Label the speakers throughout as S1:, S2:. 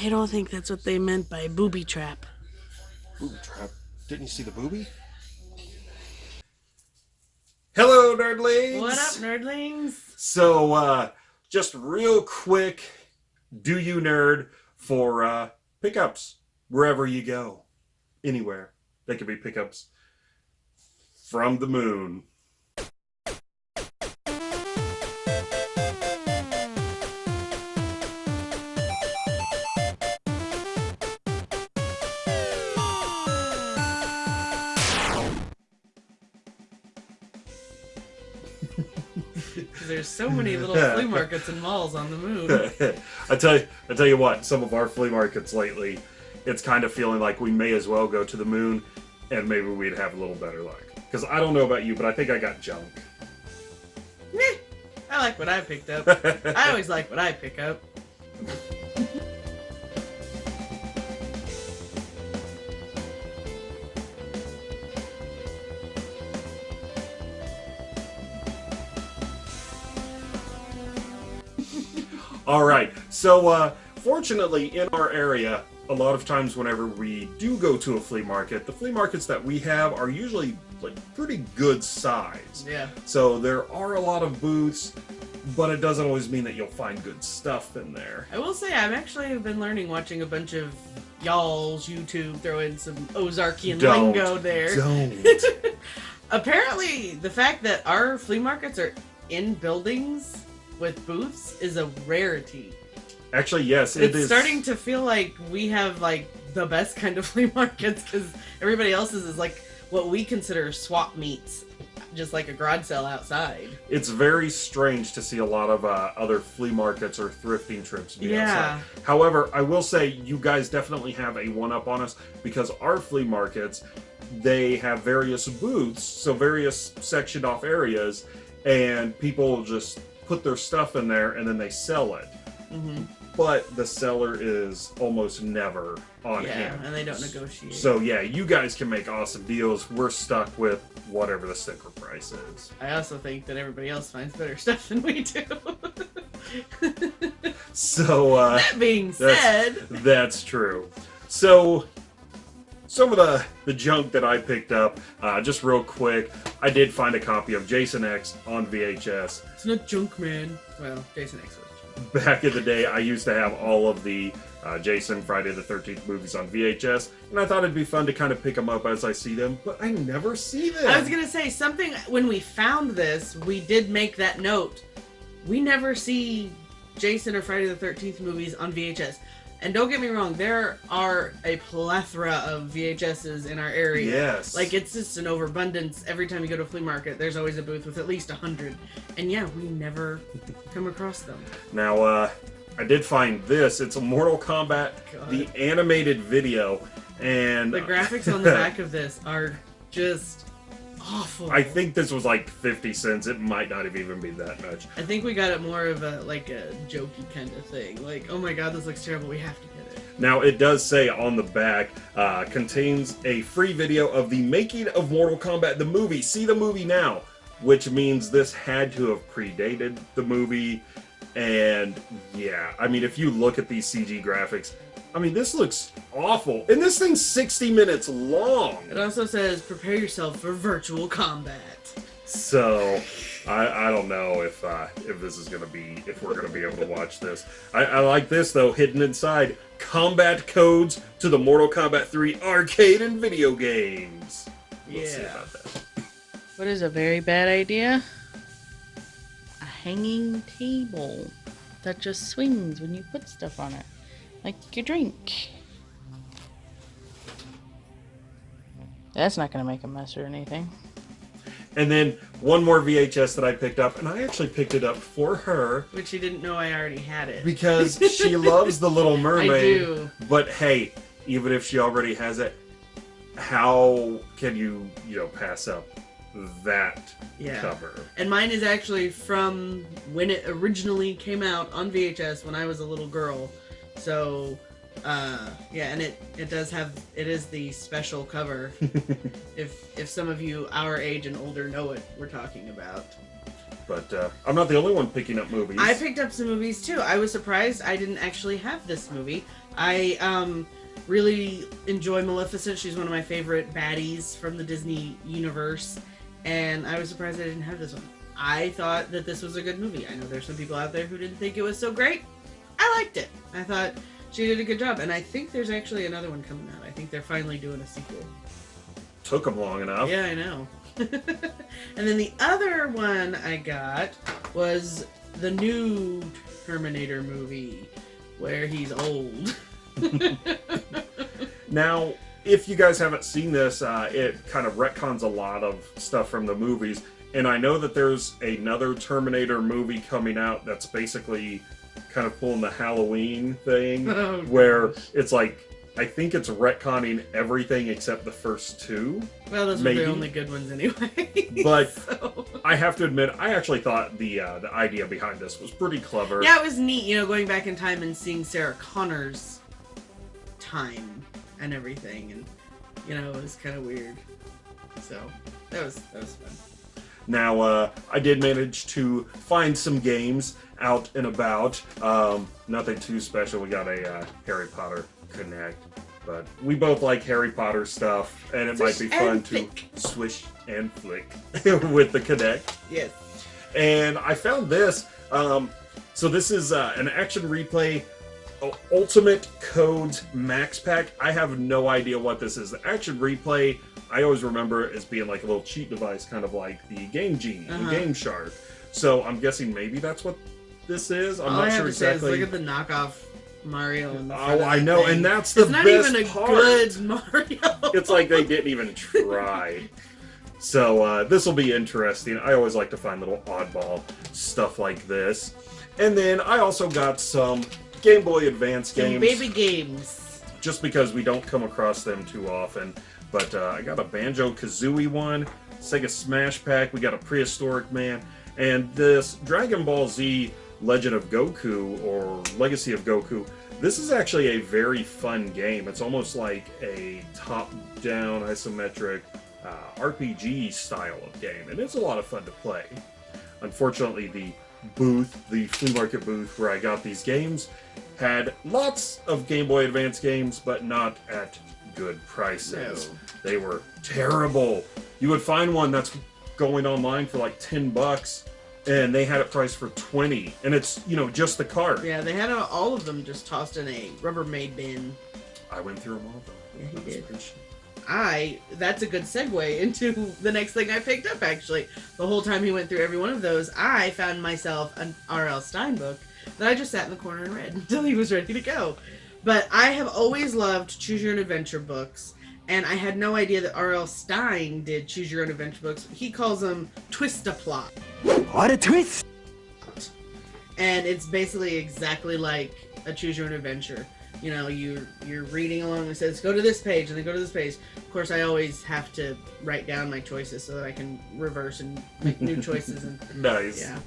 S1: I don't think that's what they meant by booby trap.
S2: Booby trap. Didn't you see the booby? Hello, nerdlings.
S1: What up, nerdlings?
S2: So, uh, just real quick, do you nerd for uh, pickups wherever you go, anywhere. They could be pickups from the moon.
S1: There's so many little flea markets and malls on the moon.
S2: I tell you, I tell you what. Some of our flea markets lately, it's kind of feeling like we may as well go to the moon, and maybe we'd have a little better luck. Because I don't know about you, but I think I got junk.
S1: Meh. I like what I picked up. I always like what I pick up.
S2: So, uh, fortunately, in our area, a lot of times whenever we do go to a flea market, the flea markets that we have are usually like pretty good size.
S1: Yeah.
S2: So there are a lot of booths, but it doesn't always mean that you'll find good stuff in there.
S1: I will say I've actually been learning watching a bunch of y'all's YouTube, throw in some Ozarkian
S2: Don't.
S1: lingo there.
S2: Don't.
S1: Apparently, the fact that our flea markets are in buildings with booths is a rarity.
S2: Actually, yes, it
S1: it's
S2: is.
S1: starting to feel like we have like the best kind of flea markets because everybody else's is like what we consider swap meets, just like a garage sale outside.
S2: It's very strange to see a lot of uh, other flea markets or thrifting trips be
S1: Yeah.
S2: outside. However, I will say you guys definitely have a one up on us because our flea markets they have various booths, so various sectioned off areas, and people just put their stuff in there and then they sell it.
S1: hmm
S2: But the seller is almost never on
S1: Yeah,
S2: hand.
S1: and they don't negotiate.
S2: So yeah, you guys can make awesome deals. We're stuck with whatever the sticker price is.
S1: I also think that everybody else finds better stuff than we do.
S2: So uh,
S1: that being
S2: that's-
S1: said,
S2: that's true. So some of the the junk that I picked up, uh, just real quick, I did find a copy of Jason X on VHS.
S1: it's not junk man. Well, Jason X was.
S2: Back in the day, I used to have all of the uh, Jason Friday the 13th movies on VHS, and I thought it'd be fun to kind of pick them up as I see them, but I never see them.
S1: I was gonna say something when we found this, we did make that note. We never see Jason or Friday the Thirteenth movies on VHS. And don't get me wrong, there are a plethora of VHSs in our area.
S2: Yes.
S1: Like it's just an overabundance. Every time you go to a flea market, there's always a booth with at least a hundred. And yeah, we never come across them.
S2: Now, uh, I did find this. It's a Mortal Kombat,
S1: God.
S2: the animated video, and
S1: The graphics on the back of this are just awful.
S2: I think this was like 50 cents. It might not have even been that much.
S1: I think we got it more of a like a jokey kind of thing. Like, oh my god, this looks terrible. We have to get it.
S2: Now, it does say on the back, uh, contains a free video of the making of Mortal Kombat, the movie. See the movie now, which means this had to have predated the movie. And yeah, I mean, if you look at these CG graphics, I mean, this looks awful. And this thing's 60 minutes long.
S1: It also says prepare yourself for virtual combat.
S2: So, I, I don't know if uh, if this is gonna be if we're gonna be able to watch this. I, I like this though, hidden inside combat codes to the Mortal Kombat 3 arcade and video games. We'll see
S1: Yeah.
S2: about that.
S3: What is a very bad idea? A hanging table that just swings when you put stuff on it, like your drink. That's not gonna make a mess or anything.
S2: And then one more VHS that I picked up, and I actually picked it up for her
S1: Which she didn't know I already had it.
S2: because she loves the Little Mermaid.
S1: do.
S2: But hey, even if she already has it, how can you you know pass up that
S1: Yeah.
S2: cover?
S1: And mine is actually from when it originally came out on VHS when I was a little girl. So, uh, yeah, and it it does have it is the special cover. if if some of you our age and older know what we're talking about.
S2: But uh, I'm not the only one picking up movies.
S1: I picked up some movies too. I was surprised I didn't actually have this movie. I um really enjoy Maleficent. She's one of my favorite baddies from the Disney universe, and I was surprised I didn't have this one. I thought that this was a good movie. I know there's some people out there who didn't think it was so great. I liked it. I thought she did a good job, and I think there's actually another one coming out. I think they're finally doing a sequel.
S2: Took them long enough.
S1: Yeah, I know. and then the other one I got was the new Terminator movie where he's old.
S2: Now, if you guys haven't seen this, uh, it kind of retcons a lot of stuff from the movies. And I know that there's another Terminator movie coming out that's basically kind of pulling the Halloween thing,
S1: Oh,
S2: where
S1: gosh.
S2: it's like, I think it's retconning everything except the first two.
S1: Well, those were
S2: maybe.
S1: the only good ones anyway.
S2: But-
S1: So-
S2: I have to admit, I actually thought the uh, the idea behind this was pretty clever.
S1: yeah, it was neat, you know, going back in time and seeing Sarah Connor's time and everything, and you know, it was kind of weird. So that was that was fun.
S2: Now, uh, I did manage to find some games out and about. Um, nothing too special. We got a uh, Harry Potter Kinect, but we both like Harry Potter stuff, and it might be fun to
S1: flick.
S2: swish and flick with the Kinect.
S1: Yes.
S2: And I found this. Um, so this is uh, an action replay. Ultimate Codes Max Pack. I have no idea what this is. The action replay, I always remember as being like a little cheat device, kind of like the Game Genie
S1: Uh-huh.
S2: Game Shark. So I'm guessing maybe that's what this is. I'm
S1: All
S2: not
S1: I
S2: sure
S1: to say is
S2: exactly.
S1: look at the knockoff Mario. The
S2: oh, I know,
S1: thing.
S2: and that's the
S1: it's not
S2: best
S1: even a
S2: part.
S1: good Mario.
S2: It's like they didn't even try. So uh, this will be interesting. I always like to find little oddball stuff like this. And then I also got some Game Boy Advance
S1: Some
S2: games,
S1: baby games.
S2: just because we don't come across them too often. But uh, I got a Banjo Kazooie one, Sega Smash Pack. We got a Prehistoric Man, and this Dragon Ball Z Legend of Goku or Legacy of Goku. This is actually a very fun game. It's almost like a top-down isometric uh, RPG style of game, and it's a lot of fun to play. Unfortunately, the booth, the flea market booth where I got these games, had lots of Game Boy Advance games, but not at good prices.
S1: No.
S2: They were terrible. You would find one that's going online for like 10 bucks, and they had it priced for 20, and it's, you know, just the cart.
S1: Yeah, they had uh, all of them just tossed in a Rubbermaid bin.
S2: I went through them all, though.
S1: Yeah, he
S2: That was
S1: did. I that's a good segue into the next thing I picked up actually. The whole time he went through every one of those, I found myself an R.L. Stine book that I just sat in the corner and read until he was ready to go. But I have always loved choose your own adventure books, and I had no idea that R.L. Stine did choose your own adventure books. He calls them Twistaplot.
S4: What a twist!
S1: and it's basically exactly like a choose your own adventure you know you you're reading along and it says go to this page and then go to this page of course i always have to write down my choices so that i can reverse and make new choices and
S2: Nice.
S1: yeah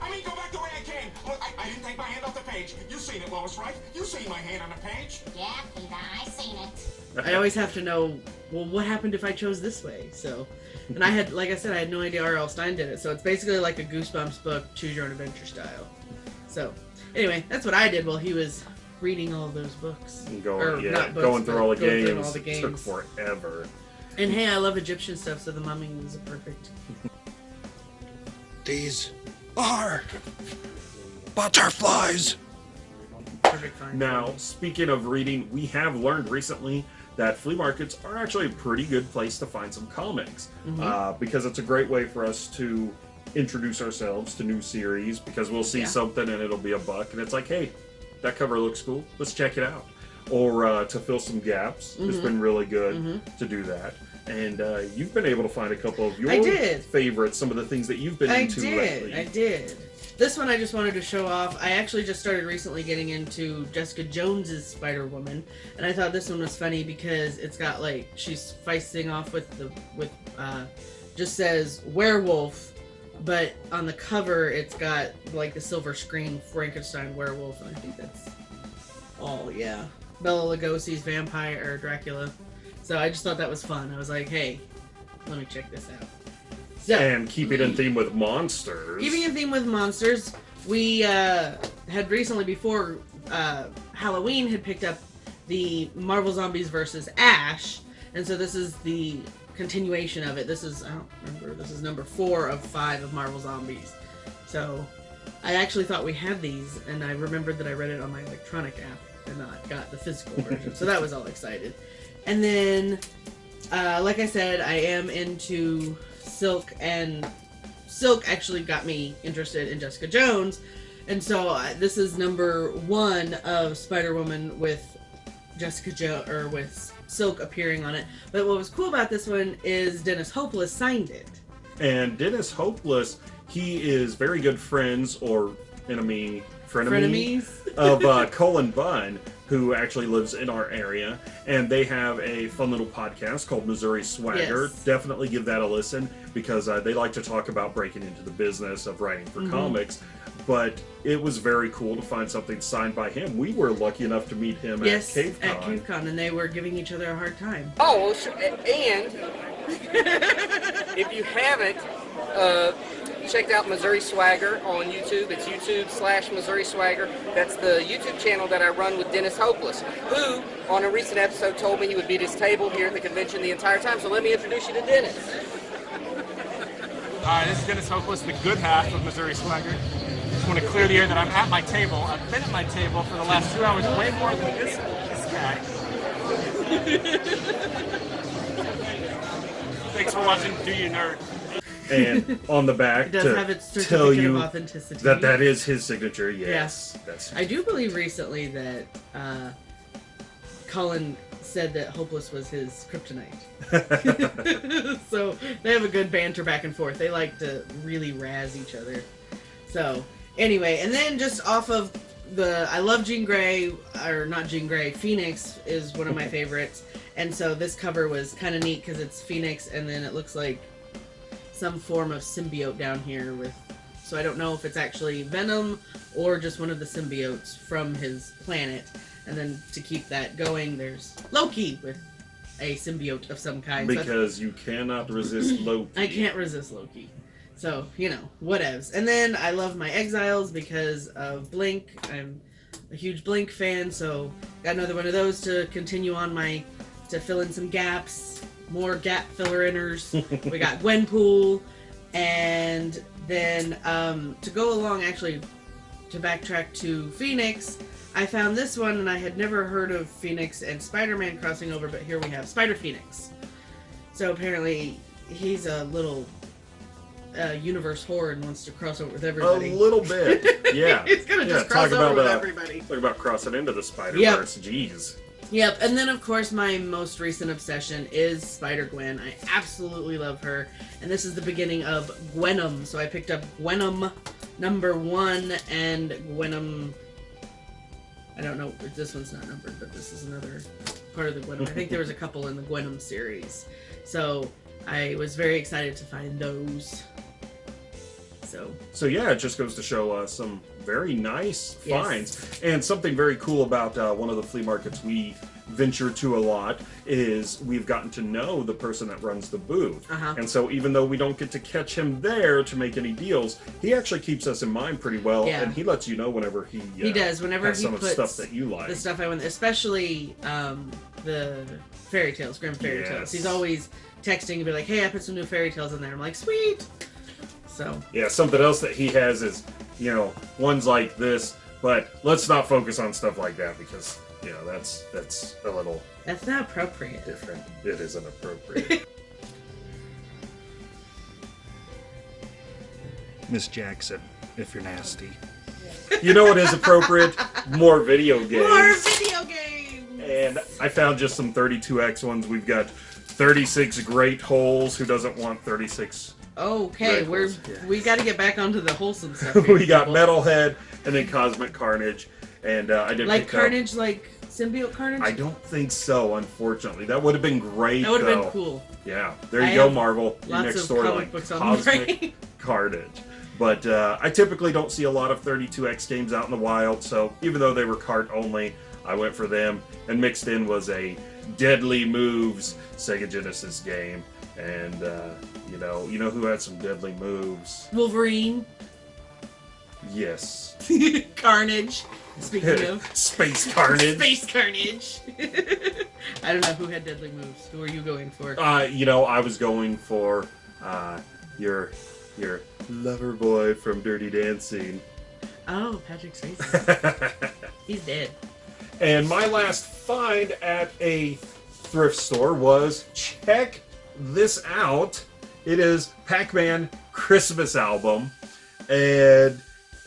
S5: I mean, go back the way I came. Look, I, I didn't take my hand off the page. You seen it, Lois, right? You seen my hand on the page.
S6: Yeah, Peter, I seen it.
S1: i always have to know well what happened if i chose this way so and i had like i said i had no idea r.l stine did it so it's basically like a goosebumps book choose your own adventure style so anyway that's what i did while he was reading all those books
S2: And
S1: Or
S2: going, yeah,
S1: not books,
S2: going through all the
S1: going through
S2: games,
S1: all the games.
S2: took forever.
S1: And hey, I love Egyptian stuff, so the mummy was perfect.
S4: These are butterflies.
S2: Now, speaking of reading, we have learned recently that flea markets are actually a pretty good place to find some comics
S1: Mm-hmm.
S2: uh, because it's a great way for us to introduce ourselves to new series because we'll see
S1: Yeah.
S2: something and it'll be a buck and it's like, hey, that cover looks cool. Let's check it out. Or uh, to fill some gaps, it's
S1: Mhm.
S2: been really good
S1: Mhm.
S2: to do that. And uh, you've been able to find a couple of your favorites, some of the things that you've been into.
S1: I
S2: into
S1: did.
S2: lately.
S1: I did. This one I just wanted to show off. I actually just started recently getting into Jessica Jones's Spider Woman, and I thought this one was funny because it's got like she's feisting off with the with uh, just says werewolf, but on the cover it's got like the silver screen Frankenstein werewolf, and I think that's all. Yeah, Bela Lugosi's vampire or Dracula. So I just thought that was fun. I was like, hey, let me check this out. So,
S2: And keep it in theme with monsters.
S1: keeping in theme with monsters, we uh, had recently, before uh, Halloween, had picked up the Marvel Zombies versus Ash, and so this is the continuation of it. This is I don't remember. This is number four of five of Marvel Zombies. So I actually thought we had these, and I remembered that I read it on my electronic app and not got the physical version. so that was all excited. And then, uh, like I said, I am into Silk, and Silk actually got me interested in Jessica Jones. And so uh, this is number one of Spider Woman with Jessica Jo or with Silk appearing on it. But what was cool about this one is Dennis Hopeless signed it.
S2: And Dennis Hopeless, he is very good friends or enemy, frenemy,
S1: Frenemies.
S2: of uh, Cullen Bunn, who actually lives in our area. And they have a fun little podcast called Missouri Swagger.
S1: Yes.
S2: Definitely give that a listen because uh, they like to talk about breaking into the business of writing for
S1: Mhm.
S2: comics. But it was very cool to find something signed by him. We were lucky enough to meet him
S1: Yes,
S2: at CaveCon.
S1: at CaveCon, and they were giving each other a hard time.
S7: Oh, well, sure. and if you haven't uh, checked out Missouri Swagger on YouTube, it's YouTube slash Missouri Swagger. That's the YouTube channel that I run with Dennis Hopeless, who on a recent episode told me he would be at his table here at the convention the entire time. So let me introduce you to Dennis.
S8: Hi, this is Dennis Hopeless, the good half of Missouri Swagger. Just want to clear the air that I'm at my table. I've been at my table for the last two hours, way more than this, this guy. Thanks for watching Do You Nerd.
S2: and on the back
S1: It does
S2: to
S1: have its
S2: tell you
S1: of authenticity.
S2: that that is his signature. Yes, that's
S1: I do believe recently that uh, Cullen said that Hopeless was his kryptonite. so they have a good banter back and forth. They like to really razz each other. So anyway, and then just off of the, I love Jean Grey, or not Jean Grey, Phoenix is one of my favorites. And so this cover was kind of neat because it's Phoenix, and then it looks like some form of symbiote down here with. So I don't know if it's actually Venom or just one of the symbiotes from his planet. And then to keep that going, there's Loki with a symbiote of some kind. So
S2: because you cannot resist Loki.
S1: I can't resist Loki. So, you know, whatevs. And then I love my Exiles because of Blink. I'm a huge Blink fan, so got another one of those to continue on my to fill in some gaps, more gap filler inners. we got Gwenpool, and then um, to go along, actually, to backtrack to Phoenix, I found this one and I had never heard of Phoenix and Spider Man crossing over, but here we have Spider Phoenix. So apparently, he's a little uh, universe and wants to cross over with everybody.
S2: A little bit, yeah.
S1: he's gonna
S2: yeah,
S1: just cross over
S2: about
S1: with
S2: uh,
S1: everybody.
S2: talk about crossing into the Spider Verse. Jeez.
S1: Yep, and then of course my most recent obsession is Spider Gwen. I absolutely love her, and this is the beginning of Gwenom. So I picked up Gwenom number one and Gwenom. I don't know. This one's not numbered, but this is another part of the Gwenom. I think there was a couple in the Gwenom series, so I was very excited to find those. So
S2: So yeah, it just goes to show uh, some very nice
S1: Yes.
S2: finds, and something very cool about uh, one of the flea markets we venture to a lot is we've gotten to know the person that runs the booth,
S1: Uh-huh.
S2: and so even though we don't get to catch him there to make any deals, he actually keeps us in mind pretty well,
S1: Yeah.
S2: and he lets you know whenever he uh,
S1: He does, whenever he
S2: some of the
S1: puts
S2: stuff that you like.
S1: the stuff I want, especially um, the fairy tales, Grim fairy
S2: Yes.
S1: tales. He's always texting and be like, "Hey, I put some new fairy tales in there." I'm like, "Sweet." So
S2: Yeah, something else that he has is, you know, ones like this, but let's not focus on stuff like that because, you know, that's that's a little
S1: that's not appropriate.
S2: different. It isn't appropriate.
S9: Miss Jackson, if you're nasty.
S2: you know what is appropriate? More video games.
S1: More video games.
S2: And I found just some 32x ones. We've got 36 Great Holes. Who doesn't want 36?
S1: Okay,
S2: Right,
S1: we're
S2: yeah.
S1: we got to get back onto the wholesome stuff. here,
S2: we got
S1: people.
S2: Metalhead and then Cosmic Carnage. And uh, I didn't
S1: like
S2: pick up-
S1: Carnage, like symbiote Carnage.
S2: I don't think so, unfortunately. That would have been great.
S1: that would have
S2: though.
S1: been cool.
S2: Yeah, there you
S1: I
S2: go,
S1: have
S2: Marvel. Your
S1: Lots
S2: next
S1: of comic
S2: storyline,
S1: books on the
S2: Cosmic
S1: brain.
S2: Carnage. But uh, I typically don't see a lot of 32X games out in the wild, so even though they were cart only, I went for them. And mixed in was a Deadly Moves Sega Genesis game. And uh, you know, you know who had some deadly moves?
S1: Wolverine,
S2: Yes,
S1: Carnage. Speaking of
S2: Space Carnage.
S1: Space Carnage. I don't know who had deadly moves. Who are you going for?
S2: Uh, you know, I was going for uh, your your lover boy from Dirty Dancing.
S1: Oh, Patrick Swayze. He's dead.
S2: And my last find at a thrift store was check this out. It is Pac-Man Christmas album, and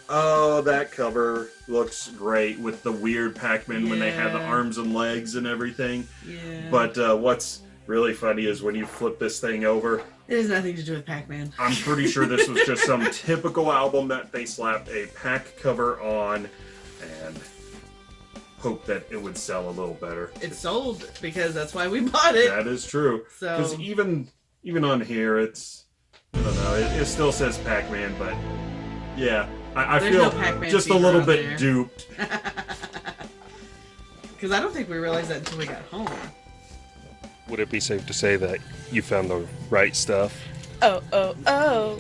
S2: oh, that cover looks great with the weird Pac-Man when they had the arms and legs and everything.
S1: Yeah.
S2: But uh, what's really funny is when you flip this thing over,
S1: it has nothing to do with Pac-Man.
S2: I'm pretty sure this was just some typical album that they slapped a pack cover on hope that it would sell a little better.
S1: It sold because that's why we bought it.
S2: That is true.
S1: So-
S2: Because even even on here, it's I don't know. It, it still says Pac-Man, but yeah, I, I feel
S1: no
S2: just a little bit
S1: there.
S2: duped.
S1: Because I don't think we realized that until we got home.
S10: Would it be safe to say that you found the right stuff?
S3: Oh, oh, oh.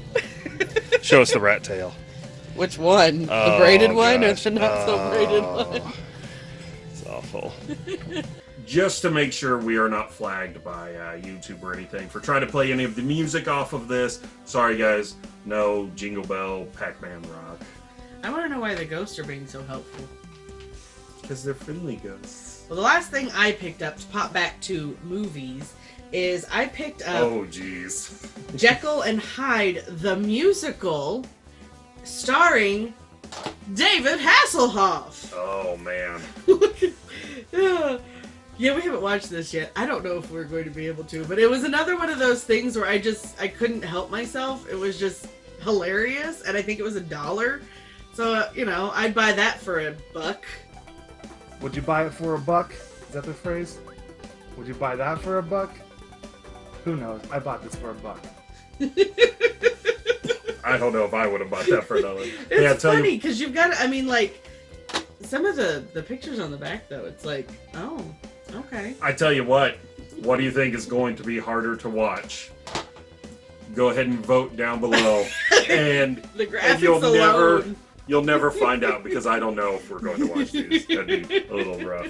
S10: Show us the rat tail.
S3: Which one?
S10: Oh,
S3: the braided one or the not so braided
S10: Oh.
S3: one?
S10: It's
S2: just to make sure we are not flagged by uh, YouTube or anything for trying to play any of the music off of this. Sorry, guys. No Jingle Bell, Pac-Man Rock.
S1: I want to know why the ghosts are being so helpful.
S2: Because they're friendly ghosts.
S1: Well, the last thing I picked up to pop back to movies is I picked up
S2: Oh, jeez.
S1: Jekyll and Hyde the musical, starring David Hasselhoff.
S2: Oh, man.
S1: yeah, we haven't watched this yet. I don't know if we're going to be able to, but it was another one of those things where I just I couldn't help myself. It was just hilarious, and I think it was a dollar. So uh, you know, I'd buy that for a buck.
S9: Would you buy it for a buck? Is that the phrase? Would you buy that for a buck? Who knows? I bought this for a buck.
S2: I don't know if I would have bought that for a dollar.
S1: It's
S2: Hey, I tell
S1: funny
S2: you,
S1: because you've got. I mean, like some of the the pictures on the back though. It's like, oh, okay.
S2: I tell you what. What do you think is going to be harder to watch? Go ahead and vote down below, and,
S1: The
S2: and you'll never you'll never find out because I don't know if we're going to watch these. That'd be a little rough.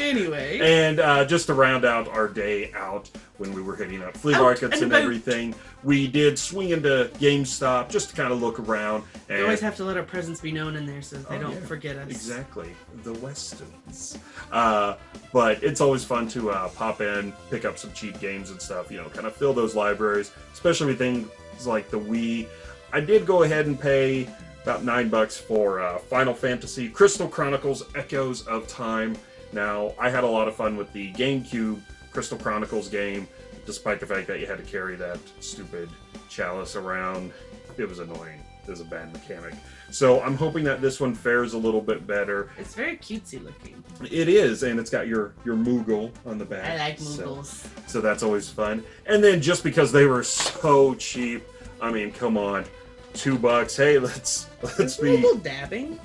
S1: Anyway,
S2: And uh, just to round out our day out when we were hitting up flea
S1: Out
S2: markets
S1: and
S2: and everything, we did swing into GameStop just to kind of look around. And
S1: we always have to let our presence be known in there so they
S2: Oh,
S1: don't
S2: yeah.
S1: forget us.
S2: Exactly, the Westons. Uh, but it's always fun to uh, pop in, pick up some cheap games and stuff. You know, kind of fill those libraries, especially with things like the Wii. I did go ahead and pay about nine bucks for uh, Final Fantasy Crystal Chronicles: Echoes of Time. Now, I had a lot of fun with the GameCube Crystal Chronicles game, despite the fact that you had to carry that stupid chalice around. It was annoying. It was a bad mechanic. So I'm hoping that this one fares a little bit better.
S1: It's very cutesy looking.
S2: It is, and it's got your your Moogle on the back.
S1: I like
S2: so-
S1: Moogles.
S2: So, that's always fun. And then just because they were so cheap, I mean, come on, two bucks. Hey, let's let's
S1: Is
S2: be
S1: Moogle dabbing?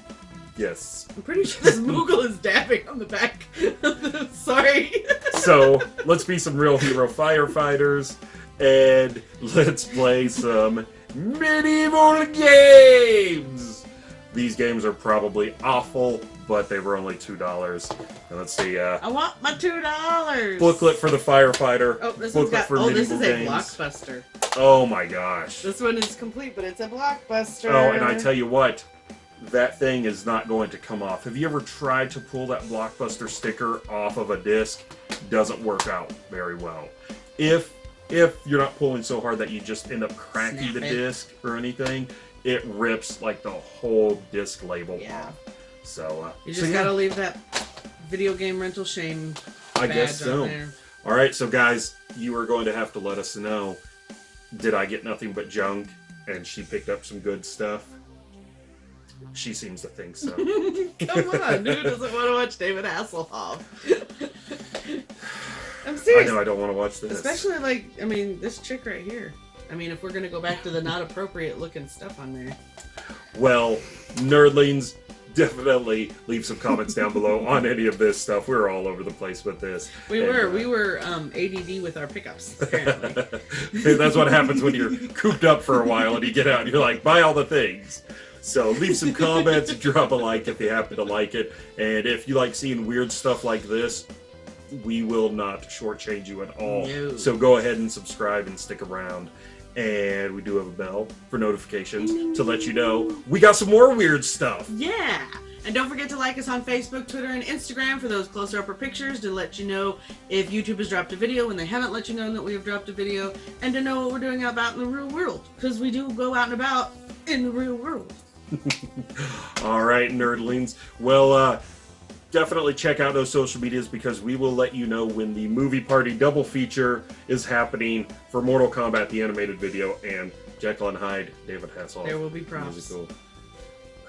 S2: Yes.
S1: I'm pretty sure this Moogle is dabbing on the back. Sorry.
S2: So let's be some real hero firefighters, and let's play some medieval games. These games are probably awful, but they were only two dollars. And let's see, uh,
S1: I want my two dollars.
S2: booklet for the firefighter.
S1: Oh, this
S2: booklet
S1: got.
S2: for
S1: Oh, this
S2: medieval
S1: is a
S2: games.
S1: blockbuster.
S2: Oh my gosh.
S1: This one is complete, but it's a blockbuster.
S2: Oh, and I tell you what, that thing is not going to come off. Have you ever tried to pull that blockbuster sticker off of a disc? Doesn't work out very well. If if you're not pulling so hard that you just end up cracking
S1: Snap
S2: the
S1: it.
S2: disc or anything, it rips like the whole disc label
S1: Yeah.
S2: off. So uh,
S1: You
S2: so
S1: just
S2: yeah,
S1: gotta leave that video game rental shame
S2: I guess so.
S1: there.
S2: All right, so guys, you are going to have to let us know. Did I get nothing but junk, and she picked up some good stuff? She seems to think so.
S1: Come on, who doesn't want to watch David Hasselhoff? I'm serious.
S2: I know I don't want to watch this.
S1: Especially like, I mean, this chick right here. I mean, if we're gonna go back to the not appropriate looking stuff on there.
S2: Well, nerdlings, definitely leave some comments down below on any of this stuff. We're all over the place with this.
S1: We
S2: And,
S1: were
S2: uh,
S1: we were um, ADD with our pickups. Apparently.
S2: That's what happens when you're cooped up for a while and you get out and you're like, buy all the things. So leave some comments, drop a like if you happen to like it. And if you like seeing weird stuff like this, we will not shortchange you at all.
S1: No.
S2: So go ahead and subscribe and stick around. And we do have a bell for notifications to let you know we got some more weird stuff.
S1: Yeah. And don't forget to like us on Facebook, Twitter, and Instagram for those closer upper pictures to let you know if YouTube has dropped a video when they haven't let you know that we have dropped a video, and to know what we're doing out about in the real world. Because we do go out and about in the real world.
S2: All right, nerdlings. Well, uh, definitely check out those social medias because we will let you know when the movie party double feature is happening for Mortal Kombat, the animated video, and Jekyll and Hyde, David Hasselhoff.
S1: There will be props.
S2: Musical.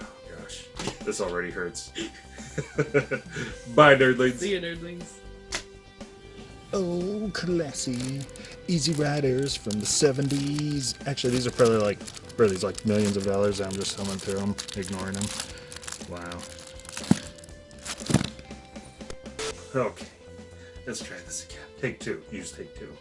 S2: Oh gosh, this already hurts. Bye, nerdlings.
S1: See you, nerdlings.
S11: Oh, classy. Easy Riders from the 70s. Actually, these are probably like, for these like millions of dollars. I'm just thumbing through them, ignoring them. Wow.
S2: Okay, let's try this again. Take two. Use take two.